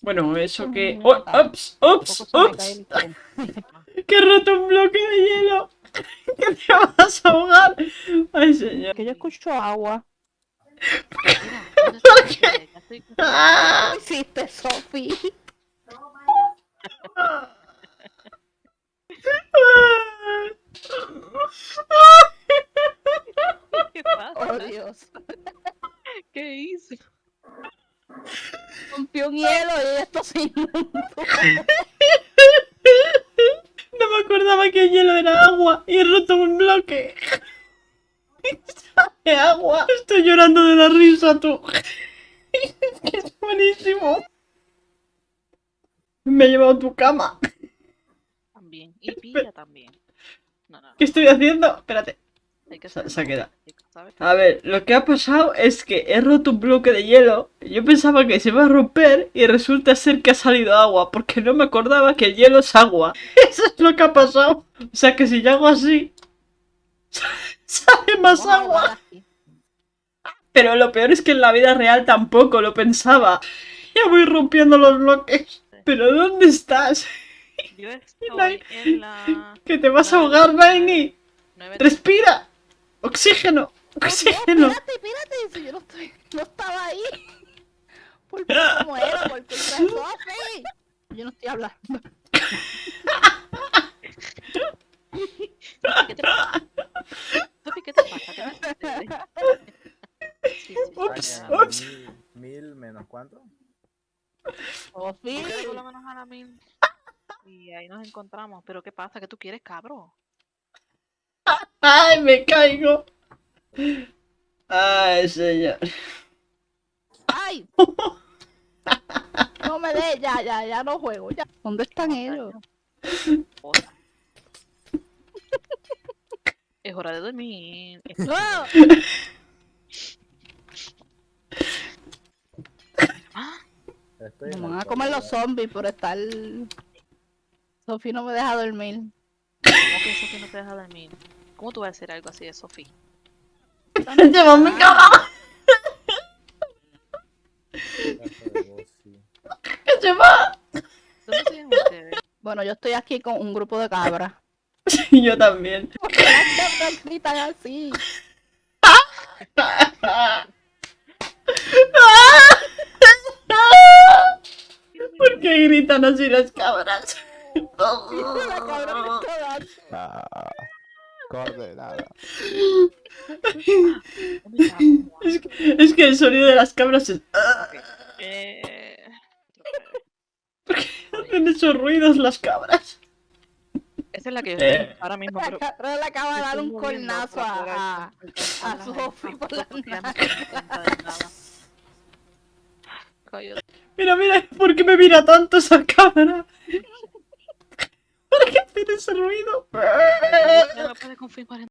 Bueno, eso que... Oh. ¡Ups! ¡Ups! ¡Ups! ¡Que he roto un bloque de hielo! ¡Que te vas a ahogar! ¡Ay, señor! Que yo escucho agua. ¡Ah! ¿Qué hiciste, Sofi? ¿Qué pasa? Oh, Dios. ¿Qué hice? Rompió un hielo y esto se inundó. No me acordaba que el hielo era agua y he roto un bloque. ¡Sabe agua! Estoy llorando de la risa, tú. Es que es buenísimo. Me ha llevado a tu cama. También. Y pilla también. No, no. ¿Qué estoy haciendo? Espérate. Hay que Se-. A ver, lo que ha pasado es que he roto un bloque de hielo. Yo pensaba que se iba a romper y resulta ser que ha salido agua, porque no me acordaba que el hielo es agua. Eso es lo que ha pasado. O sea que si yo hago así, sale más agua. Pero lo peor es que en la vida real tampoco lo pensaba. Ya voy rompiendo los bloques. Pero ¿dónde estás? Yo estoy en la Que te vas a ahogar, Vaini. 9 Respira. Oxígeno. No, Oxígeno. espérate, espérate. Si yo no, estoy, no estaba ahí. Por cómo era, por de Sofi. Yo no estoy hablando. ¿Qué te pasa? Sofi, ¿qué te pasa? Ups, ups. Mil, menos cuánto? Sofi. Búscate por lo menos a la mil. Y ahí nos encontramos. ¿Pero qué pasa? ¿Qué tú quieres, cabro? Ay, me caigo. Ay, señor. ¡Ay! No me dé, ya, ya, ya no juego. Ya. ¿Dónde están ellos? Joda. Es hora de dormir. ¡No! Me van a comer los zombies por estar. Sofi no me deja dormir. ¿Cómo que Sofi no te deja dormir? ¿Cómo tú vas a hacer algo así de Sofi? Llévame cama. Gato de voz, sí. Que se va. ¿Dónde siguen ustedes? Bueno, yo estoy aquí con un grupo de cabras. Y yo también. ¿Por qué las cabras gritan así? ¿Por qué gritan así las cabras? La cabra Es que, es que el sonido de las cabras es... Eh... Hacen esos ruidos las cabras. Esa es la que yo Eh. estoy ahora mismo, La pero... cabra le acaba de dar un cornazo a, a, las Sofi por la. Mira, mira, ¿por qué me mira tanto esa cámara? ¿Por qué hace ese ruido? No confirmar